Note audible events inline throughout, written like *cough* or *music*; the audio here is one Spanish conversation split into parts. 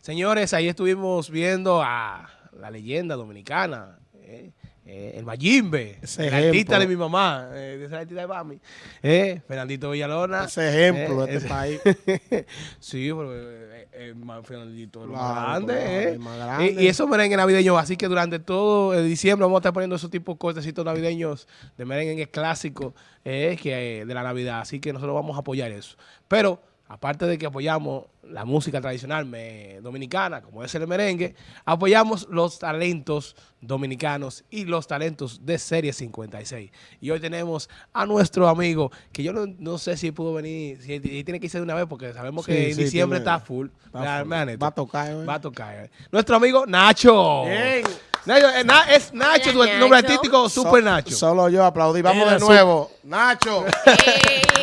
Señores, ahí estuvimos viendo a la leyenda dominicana, eh, eh, el Mayimbe, Ese el artista de mi mamá, eh, artista de mami, eh, Fernandito Villalona. Ese ejemplo de este país. *laughs* sí, pero Fernandito Claro, más grande, claro, el más grande. Y, y esos merengues navideños, así que durante todo el diciembre vamos a estar poniendo esos tipos de cortecitos navideños de merengue clásicos eh, que, de la Navidad, así que nosotros vamos a apoyar eso. Pero, aparte de que apoyamos la música tradicional me- dominicana, como es el merengue, apoyamos los talentos dominicanos y los talentos de Serie 56. Y hoy tenemos a nuestro amigo, que yo no, no sé si pudo venir, si si tiene que irse de una vez, porque sabemos que Sí, en sí, diciembre tiene- está full. Está. Va a tocar, ¿eh? Va a tocar. Nuestro amigo Nacho. Bien. Nacho, eh, Na- es Nacho, Hola, tu nombre Nacho. artístico, So- Super Nacho. Solo yo aplaudí. Vamos Era de su- nuevo. Nacho. *laughs*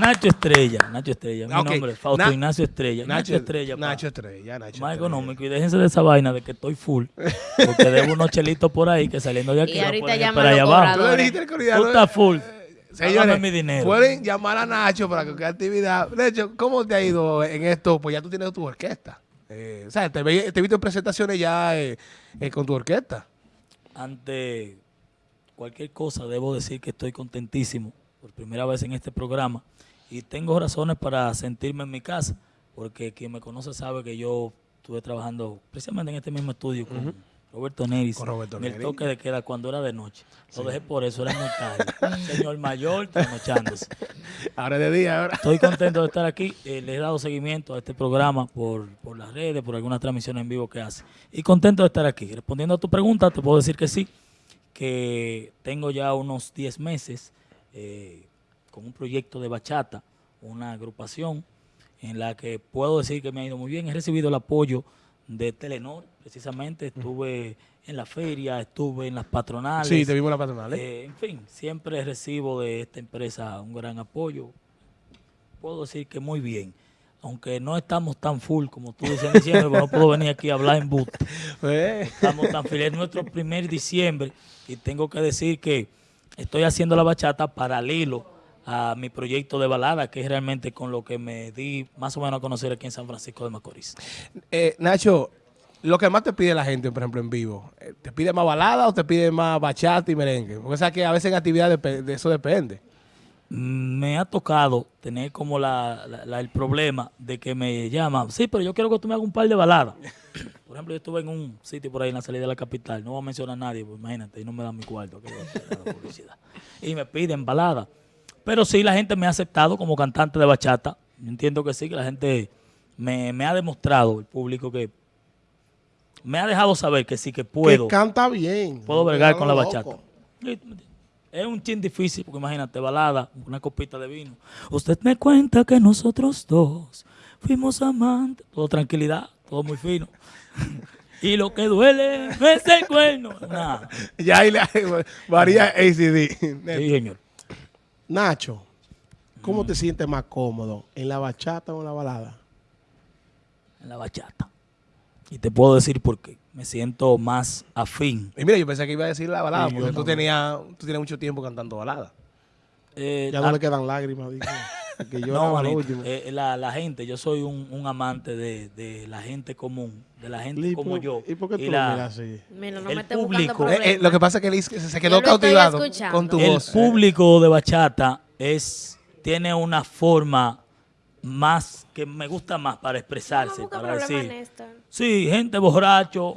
Nacho Estrella, Nacho Estrella, mi Ok, nombre, Fausto Na- Ignacio Estrella, Nacho, Estrella, pa. Nacho Estrella, Nacho más Estrella. económico y déjense de esa vaina de que estoy full, porque debo unos chelitos por ahí que saliendo de aquí Y ahorita llaman esperar allá abajo. Tú estás full, Señores, Hágame mi dinero. pueden llamar a Nacho para que actividad. De hecho, ¿cómo te ha ido en esto? Pues ya tú tienes tu orquesta. Eh, o sea, te he visto en presentaciones ya eh, eh, con tu orquesta. ante cualquier cosa debo decir que estoy contentísimo por primera vez en este programa y tengo razones para sentirme en mi casa, porque quien me conoce sabe que yo estuve trabajando precisamente en este mismo estudio con Roberto Neris, Con Roberto en el toque de queda cuando era de noche. Lo dejé por eso, era muy tarde. *laughs* Señor mayor, trasnochándose. Ahora es de día, ahora. Estoy contento de estar aquí. Eh, le he dado seguimiento a este programa por, por las redes, por algunas transmisiones en vivo que hace. Y contento de estar aquí. Respondiendo a tu pregunta, te puedo decir que sí, que tengo ya unos 10 meses eh, con un proyecto de bachata, una agrupación en la que puedo decir que me ha ido muy bien. He recibido el apoyo de Telenor, precisamente. Estuve en la feria, estuve en las patronales. Sí, te vimos en la patronal. ¿eh? En fin, siempre recibo de esta empresa un gran apoyo. Puedo decir que muy bien. Aunque no estamos tan full como tú dices en diciembre, pero no puedo venir aquí a hablar en boot. *laughs* Eh, Estamos tan felices. Es nuestro primer diciembre y tengo que decir que estoy haciendo la bachata paralelo a mi proyecto de balada, que es realmente con lo que me di más o menos a conocer aquí en San Francisco de Macorís. eh, Nacho, lo que más te pide la gente, por ejemplo, en vivo, eh, ¿te pide más balada o te pide más bachata y merengue? Porque sabes que a veces en actividades depe- de eso depende. me ha tocado tener como la, la- la- el problema de que me llaman, sí, pero yo quiero que tú me hagas un par de baladas. *coughs* Por ejemplo, yo estuve en un sitio por ahí en la salida de la capital, no voy a mencionar a nadie, pues imagínate, y no me dan mi cuarto, que voy a la publicidad. Y me piden baladas. Pero sí, la gente me ha aceptado como cantante de bachata. Yo entiendo que sí, que la gente me, me ha demostrado, el público, que me ha dejado saber que sí, que puedo. Que canta bien. Puedo bregar No, con la loco. bachata. Es un chin difícil, porque imagínate, balada, una copita de vino. Usted me cuenta que nosotros dos fuimos amantes. Todo tranquilidad, todo muy fino. *laughs* y lo que duele es el cuerno. *laughs* Ya ahí le varía ACD. Sí, señor. Nacho, Mm. ¿cómo te sientes más cómodo? ¿En la bachata o en la balada? En la bachata. Y te puedo decir por qué. Me siento más afín. Y mira, yo pensé que iba a decir la balada, Sí, porque tú tenías, tú tienes mucho tiempo cantando balada. Eh, Ya no le quedan lágrimas. *laughs* Que yo no, eh, la, la gente, yo soy un, un amante de, de la gente común, de la gente ¿Y como por- yo. ¿Y por qué Y tú la- así? Mira, no El me público- Eh, eh, lo que pasa es que Liz se quedó cautivado con tu el voz. público de bachata es tiene una forma más que me gusta más para expresarse, No para decir. Sí, gente borracho.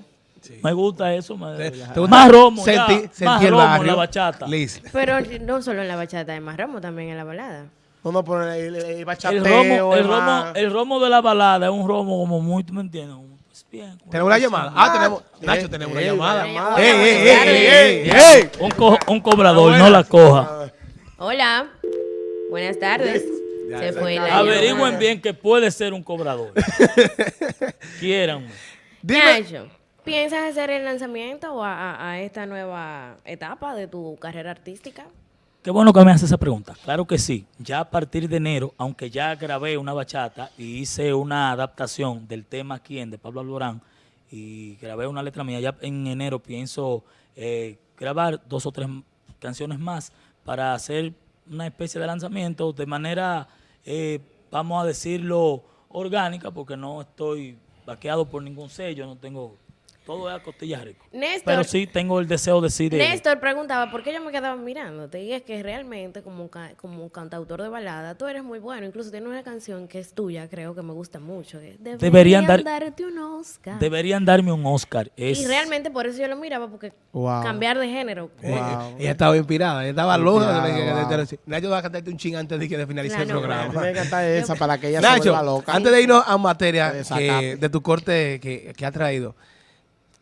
Me gusta eso. me- ¿Te- gusta más romo, ya, senti- más sentir el romo en barrio? la bachata. Liz. Pero no solo en la bachata, hay más ramo también en la balada. El, el, el bachateo El romo, el, romo, el romo de la balada es un romo como muy, ¿tú me entiendes? Pues, bien, ¿Tenemos una llamada? Ah, tenemos. eh, Nacho, tenemos una eh, llamada. una llamada. ¡Ey, ey, ey, Buenas ey, ey, tardes. ey! Un, co- un cobrador, Ah, no la coja. Hola. Buenas tardes. Ya, Se ya fue está. la Averigüen llamada. bien que puede ser un cobrador. *laughs* Quieran. Nacho, ¿piensas hacer el lanzamiento a, a- a esta nueva etapa de tu carrera artística? Qué bueno que me hace esa pregunta. Claro que sí. Ya a partir de enero, aunque ya grabé una bachata y hice una adaptación del tema Quién de Pablo Alborán y grabé una letra mía, ya en enero pienso eh, grabar dos o tres canciones más para hacer una especie de lanzamiento de manera, eh, vamos a decirlo, orgánica, porque no estoy vaqueado por ningún sello, no tengo... Todo es a costillas rico. Néstor, Pero sí tengo el deseo de sí de... Néstor preguntaba por qué yo me quedaba mirándote. Y es que realmente, como, ca- como cantautor de balada, tú eres muy bueno. Incluso tienes una canción que es tuya, creo que me gusta mucho. Deberían Deberían dar- darte un Oscar. Deberían darme un Oscar. Es, Y realmente por eso yo lo miraba, porque Wow. cambiar de género. Eh, Wow. ella estaba inspirada, ella estaba loca. Wow. Nacho va a cantarte un ching antes de que de finalizar el programa. Tiene que cantar esa para que ella se Nacho, vuelva loca. antes de irnos a materia desacato. de tu corte que, que ha traído,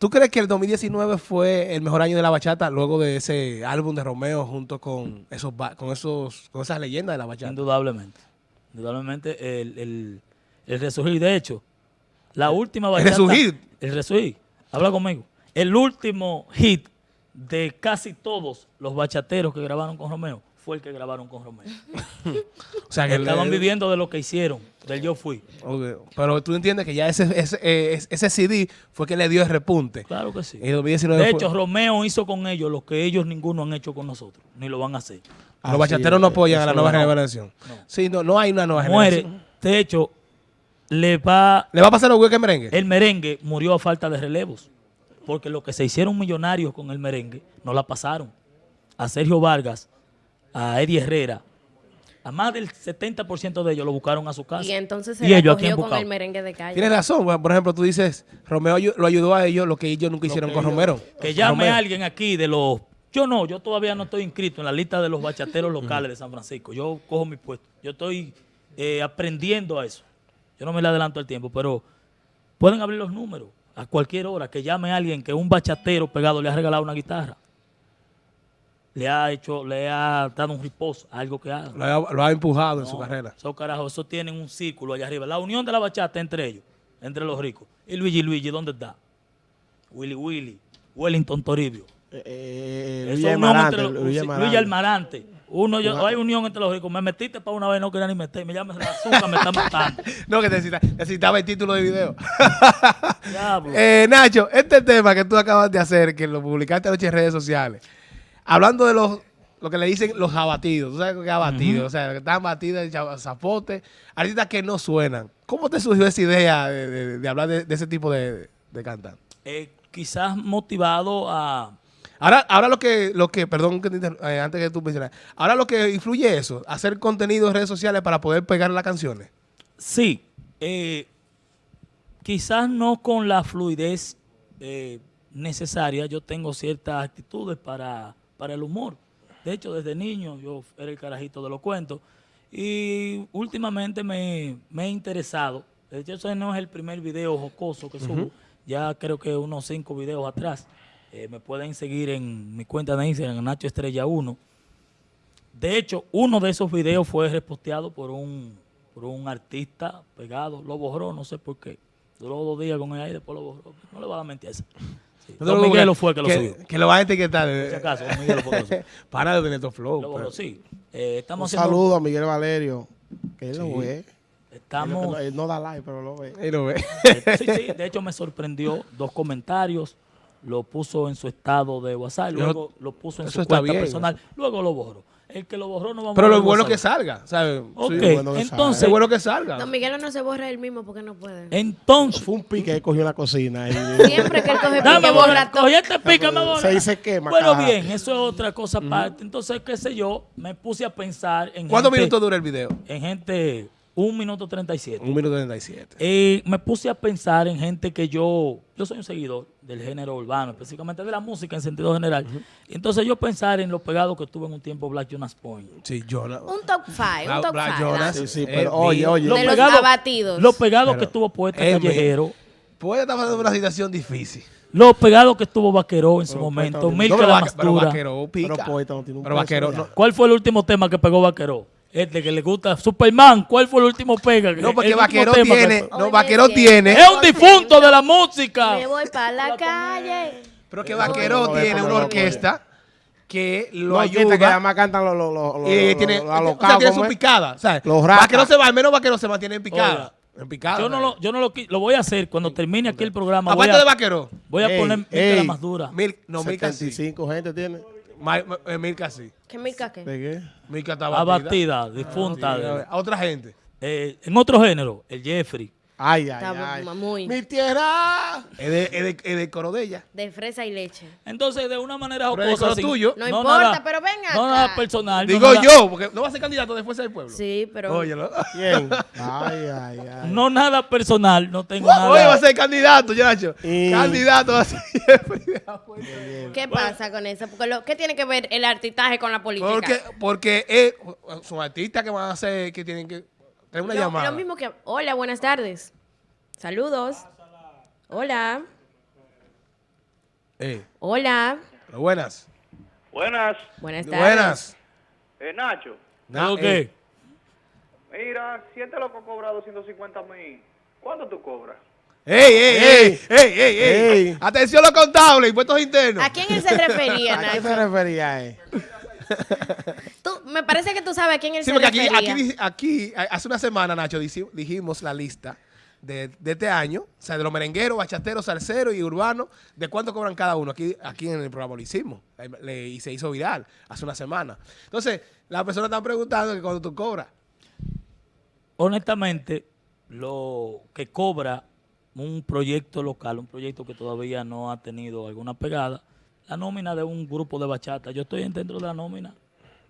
¿tú crees que el 2019 fue el mejor año de la bachata luego de ese álbum de Romeo junto con esos con esos con esas leyendas de la bachata? Indudablemente. Indudablemente el, el, el resurgir. De hecho, la última el bachata... resurgir. El resurgir. Habla conmigo. El último hit de casi todos los bachateros que grabaron con Romeo fue el que grabaron con Romeo. *laughs* O sea, que Estaban el- viviendo de lo que hicieron, del yo fui. Pero tú entiendes que ya ese, ese, eh, ese CD fue que le dio el repunte. Claro que sí. En el 2019 De fue- hecho, Romeo hizo con ellos lo que ellos ninguno han hecho con nosotros, ni lo van a hacer. los bachateros no apoyan a la nueva no. generación. No. Sí, no, no hay una nueva Muere. generación. De hecho, le va ¿Le va a pasar lo que merengue? el merengue murió a falta de relevos. Porque los que se hicieron millonarios con el merengue no la pasaron. A Sergio Vargas, a Eddie Herrera, a más del 70% de ellos lo buscaron a su casa. Y entonces se Y la cogió con buscado. el merengue de calle. Tienes razón. Bueno, Por ejemplo, tú dices, Romeo lo ayudó a ellos lo que ellos nunca hicieron con ellos- Romero. Que llame a alguien aquí de los... Yo no, yo todavía no estoy inscrito en la lista de los bachateros *laughs* locales de San Francisco. Yo cojo mi puesto. Yo estoy eh, aprendiendo a eso. Yo no me le adelanto el tiempo, pero pueden abrir los números a cualquier hora. Que llame a alguien que un bachatero pegado le ha regalado una guitarra. Le ha hecho, le ha dado un riposo, algo que haga. Lo ha, lo ha empujado en su carrera. Esos carajos, eso tienen un círculo allá arriba. La unión de la bachata entre ellos, entre los ricos. Y Luigi Luigi, ¿dónde está? Willy Willy, Wellington Toribio. Eh, eh, Eso Luis es unión Amarante, entre los, Luis. Luis Almarante. Uno, yo, hay unión entre los ricos. Me metiste para una vez, no quería ni meter. Me llamas la azúcar, me está matando. *laughs* No, que necesita- necesitaba el título de video. Diablo. *laughs* Eh, Nacho, este tema que tú acabas de hacer, que lo publicaste anoche en redes sociales, hablando de los lo que le dicen los abatidos, ¿tú sabes qué abatidos? O sea, que están batidos chava- zapote, artistas que no suenan. ¿Cómo te surgió esa idea de, de- de hablar de, de ese tipo de, de cantante? Eh, quizás motivado a... Ahora, ahora lo que, lo que, perdón que eh, antes que tú mencionas, ahora lo que influye eso, hacer contenido en redes sociales para poder pegar las canciones. Sí, eh, quizás no con la fluidez eh, necesaria. Yo tengo ciertas actitudes para, para el humor. De hecho, desde niño yo era el carajito de los cuentos. Y últimamente me, me he interesado. De hecho, ese no es el primer video jocoso que subo. Ya creo que unos cinco videos atrás. Eh, me pueden seguir en mi cuenta de Instagram, Nacho Estrella 1. De hecho, uno de esos videos fue reposteado por un, por un artista pegado. Lo borró, no sé por qué. Duró dos días con él y después lo borró. No le va a mentir a ese. No Don lo Miguelo busques, fue que lo subió. Que lo va a etiquetar. Por si acaso, Don Miguelo fue el que lo subió. Para de tener tu flow. Lo pero- sí. Eh, Un estamos haciendo... saludo a Miguel Valerio, que él lo ve. Estamos... Él no, él no da like, pero lo ve. Lo. Eh, *laughs* sí, sí, de hecho me sorprendió dos comentarios, lo puso en su estado de WhatsApp, luego lo puso en eso su cuenta bien. personal, luego lo borró. El que lo borró no Pero a lo ver bueno WhatsApp. que salga, ¿sabes? Ok, Sí, bueno que entonces, es bueno que salga. Don Miguel no se borra él mismo porque no puede. entonces, Fue un pique que cogió en la cocina. y- Siempre que él coge pique, borra, borra todo. cogí este pica, me borra. Se dice quema, Bueno, caja. bien, eso es otra cosa aparte. Entonces, qué sé yo, me puse a pensar en ¿Cuántos gente, minutos dura el video? en gente, un minuto 37. Un minuto 37. Eh, me puse a pensar en gente que yo, yo soy un seguidor del género urbano, específicamente de la música en sentido general. Entonces yo pensar en lo pegado que estuve en un tiempo Black Jonas Point. Sí, yo no. Un top five, un top Black five. Jonas. Sí, sí, Eh, pero oye, oye. De los abatidos. Lo pegado Pero, que estuvo Poeta eh, Callejero. Pues está pasando por una situación difícil. Lo pegado que estuvo Vaqueró en su Pero momento. Poeta- Milka pero, la pero Mastura. Vaquero pica. Pero Poeta no tiene un Pero no. ¿Cuál fue el último tema que pegó Vaqueró? Este que le gusta Superman. ¿Cuál fue el último pega? No, porque Vaquero tema que- tiene. No, Oye, Vaquero que- tiene. Es un difunto de la música. Me voy para la calle. Pero que Vaquero tiene no, una orquesta que lo No, orquesta que ayuda. además cantan los los los y los- tiene, los o sea, tiene ¿cómo su picada. ¿sabes? Los rapas. Vaquero se va, al menos Vaquero se mantiene en picada. En picada. Yo no lo, yo no lo, lo voy a hacer cuando termine aquí el programa. Voy Aparte de Vaquero. voy a Ey, poner la más dura. Mil, no, Milka sí. 75 gente tiene. Ma- ma- eh, Milka sí. ¿Qué mica qué? ¿De qué? Milka está abatida. Abatida, difunta. Sí, de- a otra gente. eh, en otro género, el Jeffrey. Ay, ay, Está ay. muy- Mi tierra. Es de, es de, es de coro de ella. De fresa y leche. Entonces, de una manera jocosa, lo sin- tuyo. No importa, pero ven No nada personal. no Digo nada- yo, porque no va a ser candidato de Fuerza del Pueblo. Sí, pero. Óyelo. ¿Quién? *laughs* Ay, ay, ay. No nada personal, no tengo Oye, va a nada. ser candidato, Nacho. Y- Candidato va a ser. *laughs* ¿Qué pasa con eso? Porque lo, ¿Qué tiene que ver el artistaje con la política? Porque, porque es, son artistas que van a hacer, que tienen que tener una lo, llamada. lo mismo que. Hola, buenas tardes. Saludos. Hola. Eh, Hola. pero buenas. Buenas, Buenas tardes. Buenas. eh, Nacho. Na- ¿Algo eh, qué? Mira, si este loco cobra 250 mil, ¿cuánto tú cobras? ¡Ey, ey, ey! ¡Ey, ey, ey! Ey. Atención los contables, impuestos internos. ¿A quién él se refería, *laughs* ¿A qué se Nacho? refería, eh? *laughs* Me parece que tú sabes quién él Sí, se porque aquí, hace una semana, Nacho, dijimos la lista de, de este año, o sea, de los merengueros, bachateros, salseros y urbanos, de cuánto cobran cada uno. Aquí, aquí en el programa lo hicimos le- y se hizo viral hace una semana. Entonces, las personas están preguntando que cuando tú cobras. Honestamente, lo que cobra un proyecto local, un proyecto que todavía no ha tenido alguna pegada, la nómina de un grupo de bachata. Yo estoy dentro de la nómina.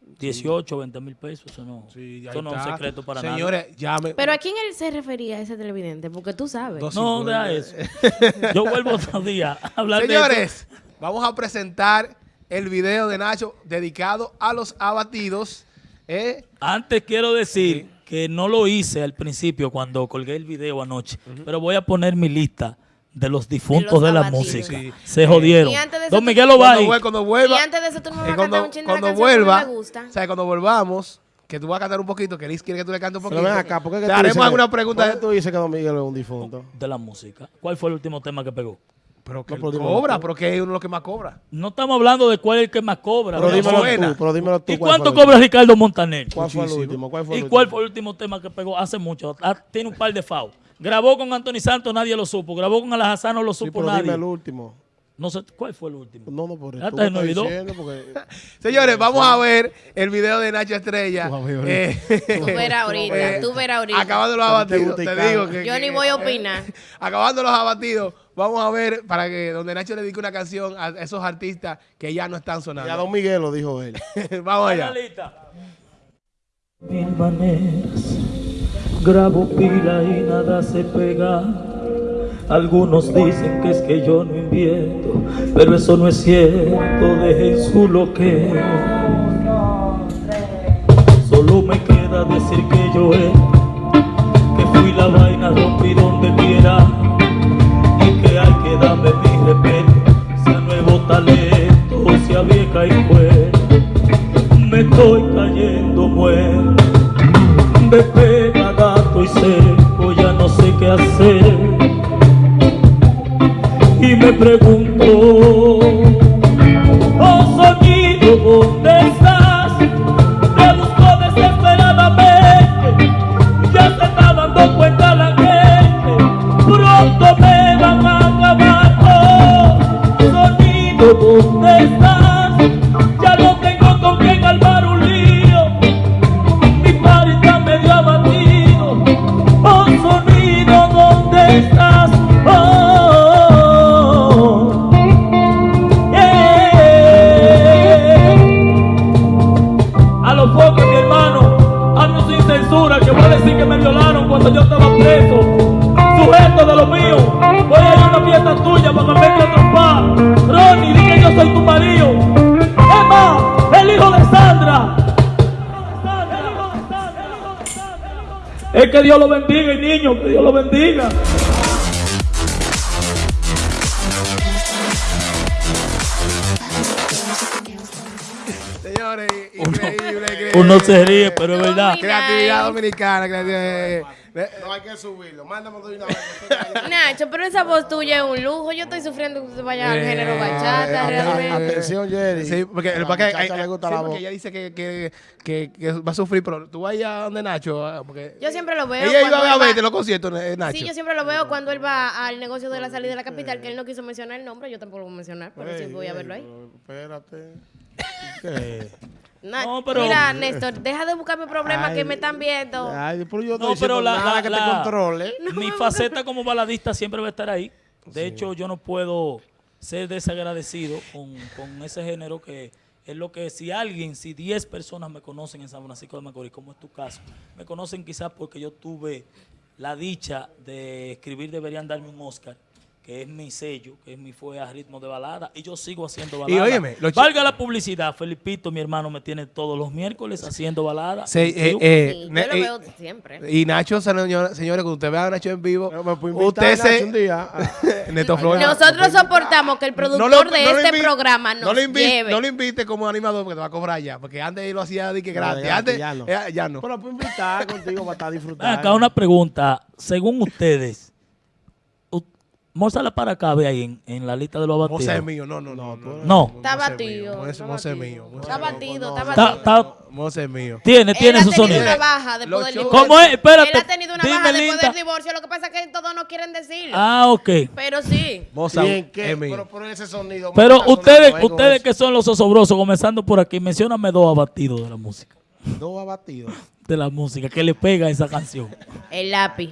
18, 20 mil pesos, eso no, Sí, eso no es un secreto para. Señores, llame. Pero ¿a quién él se refería ese televidente? Porque tú sabes. Dos- No, deja eso. *laughs* Yo vuelvo otro día a hablar de eso. Señores, vamos a presentar el video de Nacho dedicado a los abatidos. ¿eh? Antes quiero decir que no lo hice al principio cuando colgué el video anoche, pero voy a poner mi lista de los difuntos De de, la música. Sí. Se jodieron. Y antes de eso Don Miguel Cuando, Ovalle. vuel- cuando vuelva. Y antes de eso, tú no me vas a cuando, cantar un chin de la cuando que mí vuelva, me gusta. o sea, cuando volvamos, que tú vas a cantar un poquito, que Liz quiere que tú le cantes un Pero poquito. ven acá, ¿por qué que Te haremos alguna que- pregunta. ¿Por qué tú dices que Don Miguel es un difunto? de la música. ¿Cuál fue el último tema que pegó? Pero que No, pero cobra, pero que es uno de los que más cobra. No estamos hablando de cuál es el que más cobra. Pero dímelo buena. tú, pero dímelo tú. ¿Y ¿cuál cuánto cobra Ricardo Montaner? ¿Cuál fue el último? ¿Cuál fue el ¿Y último? cuál fue el último tema que pegó? Hace mucho. Ah, tiene un par de FAO. Grabó con Anthony Santos, nadie lo supo. Grabó con Alajazán, no lo Sí, supo pero dime nadie. el último. No sé, ¿cuál fue el último? No, no, por Ya eso. te me olvidó. porque... *laughs* Señores, vamos a ver el video de Nacho Estrella. Eh, *laughs* Tú verás ahorita, eh, tú verás ahorita. Acabando los abatidos, te digo que... Yo que- ni voy a opinar. *laughs* Acabando los abatidos, vamos a ver para que donde Nacho le dedique una canción a esos artistas que ya no están Ya sonando. Don Miguel lo dijo él. vamos allá. Mil maneras, grabo pila y nada se pega. Algunos dicen que es que yo no invierto, pero eso no es cierto, dejen su loquero. Solo me queda decir que yo he, que fui la vaina, rompí donde quiera, y que hay que darme mi respeto, sea nuevo talento, sea vieja y fuera me estoy cayendo muerto. Pregunto, Es que Dios lo bendiga, y niño, que Dios lo bendiga. Uno se ríe, pero es verdad. Creatividad dominicana, creatividad. No hay que subirlo. Mándame de una vez. *laughs* Nacho, pero esa voz tuya es un lujo. Yo estoy sufriendo que se vaya al género bachata, eh, realmente. Atención, Jerry. Sí, porque, A la porque, muchacha eh, le gusta sí, la porque voz. ella dice que, que, que, que va a sufrir, pero tú vas allá donde Nacho. ah, Porque Yo siempre lo veo. ella iba a verte los conciertos, eh, Nacho. Sí, yo siempre lo veo cuando él va al negocio de la salida de la capital, que él no quiso mencionar el nombre, yo tampoco lo voy a mencionar, pero sí voy a verlo ahí. Espérate. No, pero- Mira, Néstor, deja de buscarme problemas que me están viendo. Ay, pero yo no, pero la, nada la- que la- te controle. *laughs* mi faceta como baladista siempre va a estar ahí. De hecho, yo no puedo ser desagradecido con, con ese género que es lo que si alguien, si 10 personas me conocen en San Francisco de Macorís, como es tu caso, me conocen quizás porque yo tuve la dicha de escribir Deberían darme un Oscar, que es mi sello, que es mi fue a ritmo de balada, y yo sigo haciendo Y balada. óyeme, lo chi- Valga la publicidad, Felipito, mi hermano, me tiene todos los miércoles haciendo balada. Eh, Yo- eh, yo lo eh, veo siempre. y Nacho, señor- señores, cuando usted vea a Nacho en vivo, No, me puede invitar, usted Nacho, se... un día. *laughs* Neto Flores. Nosotros soportamos que el productor lo- de no este programa nos no lo invite, lleve. No lo invite como animador porque te va a cobrar ya. Porque antes él lo hacía de que No, gratis. ya- antes, ya no. eh, ya no. Pero puedo invitar contigo para estar disfrutando. Acá una pregunta. Según ustedes, u- Mózala para acá, ve ahí en, en la lista de los abatidos. Mose es mío, no, no, no. No. No. Está batido, Mose es batido. mío. Está batido, está batido. Mose es mío. tiene, tiene Él su ha tenido sonido. una baja del shows- divorcio. ¿Cómo es? Espérate. Él ha tenido una Dime, baja después Linda. del divorcio. Lo que pasa es que todos no quieren decirlo. Ah, ok. Pero sí. ¿qué? es mío. Pero por ese sonido. Pero ustedes, ustedes que son los osobrosos, comenzando por aquí, mencióname dos abatidos de la música. Dos abatidos. De la música, que le pega a esa canción. El lápiz.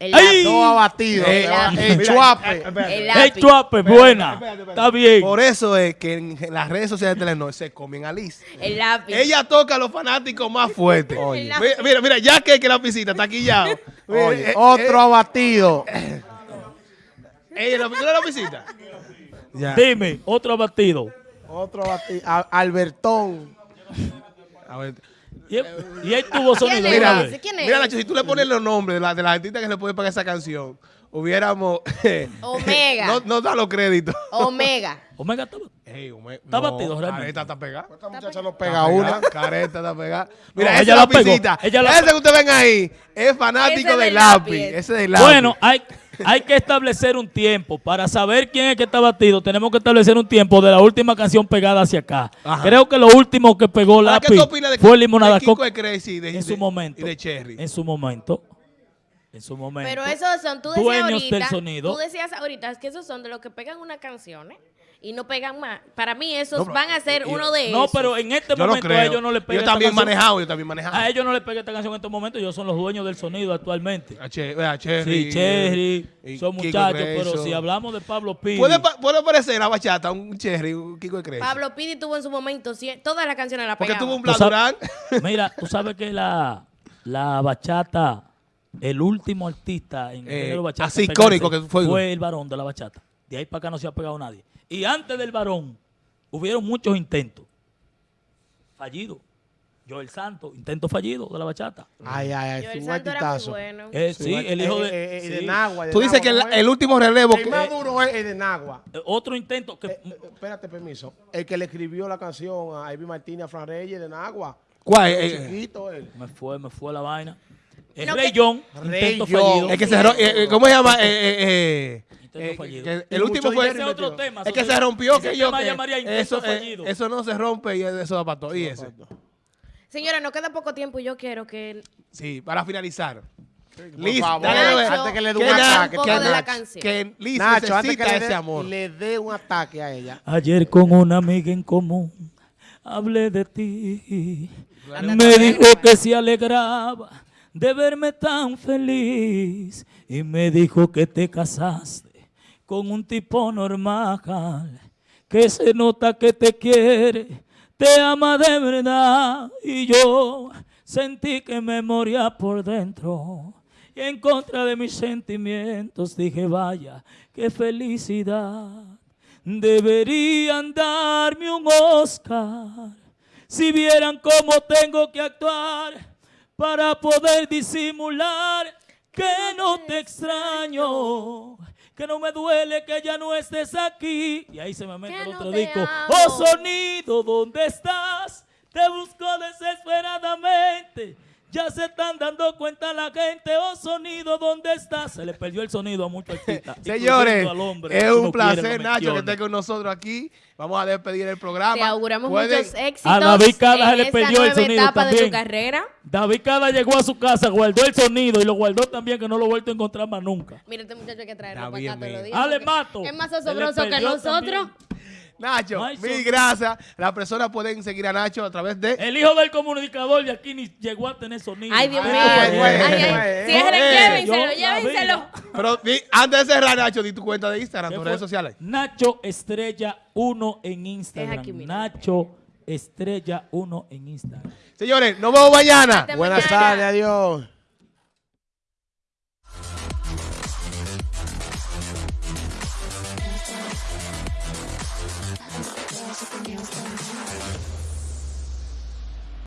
El ¡Ay! lápiz. Dos abatidos. Eh, Eh, el el mira, chuape. El ¡Ey, lápiz. chuape! Buena. Está bien. Por eso es que en las redes sociales de Telenor se comen a Liz. El lápiz. Ella toca a los fanáticos más fuertes. Oye. Mira, mira, mira, ya que, que la piscina está aquí ya. *laughs* Oye, otro abatido. Ella, ¿tú eres la piscina? Ya. Dime, otro abatido. Otro abatido. Albertón. A ver. Y él, y él tuvo ¿Quién sonido. mira, Mira, ese? ve. ¿Quién es? mira, Nacho, si tú le pones los nombres de, la, de las artistas que le pueden pagar esa canción, hubiéramos. *laughs* Omega. no, no da los créditos. Omega. *laughs* Omega estaba- Ey, Ome- Está no, batido, realmente. Careta está pegada. Esta muchacha no Está pega una. Careta está pegada. *laughs* Mira, No, ella la la pegó. Ella la Ese que ustedes ven ahí es fanático Ese del del lápiz. lápiz. Ese del lápiz. Bueno, hay, hay que establecer un tiempo. Para saber quién es que está batido, tenemos que establecer un tiempo de la última canción pegada hacia acá. Ajá. Creo que lo último que pegó Ahora, ¿Qué Lápiz de, fue de Limonada Kiko Coca de Crazy y de, en su de- momento. y de Cherry? En su momento. En su momento. Pero esos son, tú decías Dueños ahorita, del sonido. tú decías ahorita que esos son de los que pegan una canción ¿eh? Y no pegan más. Para mí esos No, van a ser y- uno de No, esos. pero en este Yo no momento a ellos no les pega yo esta también canción. manejado, yo también manejado. A ellos no les pega esta canción en estos momentos. Ellos son los dueños del sonido actualmente. A Che- a Cherry. Sí, Cherry, y son muchachos, pero si hablamos de Pablo Pidi, ¿Puede, puede parecer la bachata un Cherry, un Kiko de Crazy. Pablo Pidi tuvo en su momento todas las canciones la Porque pegaban. tuvo un Bladurán. *laughs* mira, tú sabes que la, la bachata, el último artista en el Eh, género bachata así icónico que fue. el varón de la bachata. De ahí para acá no se ha pegado nadie. Y antes del varón, hubieron muchos intentos. Fallidos. Joel Santos, intento fallido de la bachata. Ay, ay, ay. Yo, es el un santo bueno. Eh, sí, el hijo de... Eh, eh, eh, de sí. Nagua. de Tú dices que el, el último relevo. El que- más duro es el de Nagua. Eh, Otro intento que... Eh, eh, espérate, permiso. El que le escribió la canción a Ivy Martínez, a Fran Reyes de Nagua. ¿Cuál? Eh, eh, Chiquito él. Me fue, me fue la vaina. No, Rey John, Rey John. fallido. Es que eh, eh, ¿Cómo se llama? Eh, Intento fallido. que Y el último fue. Ese otro tema. Es que eso se rompió ese que yo. que llamaría intento eso, eh, eso no se rompe y eso da para todo. Y ese. Señora, nos queda poco tiempo y yo quiero que Sí, para finalizar. Liz, dale, Nacho, antes que le dé que un ataque. un que poco de la Nacho- canción. Que Liz Nacho, antes que le ese dé, amor. le dé un ataque a ella. Ayer con una amiga en común hablé de ti. Me dijo bien. que se alegraba de verme tan feliz y me dijo que te casaste con un tipo normal que se nota que te quiere, te ama de verdad y yo sentí que me moría por dentro. Y en contra de mis sentimientos dije, vaya, qué felicidad. Deberían darme un Oscar si vieran cómo tengo que actuar para poder disimular que no te extraño, que no me duele que ya no estés aquí. Y ahí se me mete el otro disco. amo. Oh sonido, ¿dónde estás? Te busco desesperadamente. Ya se están dando cuenta la gente. Oh sonido, ¿dónde estás? Se le perdió el sonido a muchos artistas. *laughs* Señores, incluyendo al hombre, es un quiere, placer, lo Nacho, que esté con nosotros aquí. Vamos a despedir el programa. te auguramos Pueden- muchos éxitos A David Cada se le perdió el sonido etapa de su también. carrera. David Cada llegó a su casa, guardó el sonido y lo guardó también, que no lo he vuelto a encontrar más nunca. Mira, este muchacho hay que traerlo Está para acá todos los bien. días. Ale Mato. Es más asombroso que nosotros. también. Nacho, mil gracias. Las personas pueden seguir a Nacho a través de... El hijo del comunicador de aquí ni llegó a tener sonido. Ay, Dios Ay, mío. ay, Ay, ay, ay, ay, Cierren, ay. llévenselo, llévenselo. Pero antes de cerrar, Nacho, di tu cuenta de Instagram, ¿Qué tus redes sociales. Nacho Estrella 1 en Instagram. aquí. Nacho Estrella 1 en Instagram. Señores, nos vemos mañana. Hasta Buenas tardes, adiós.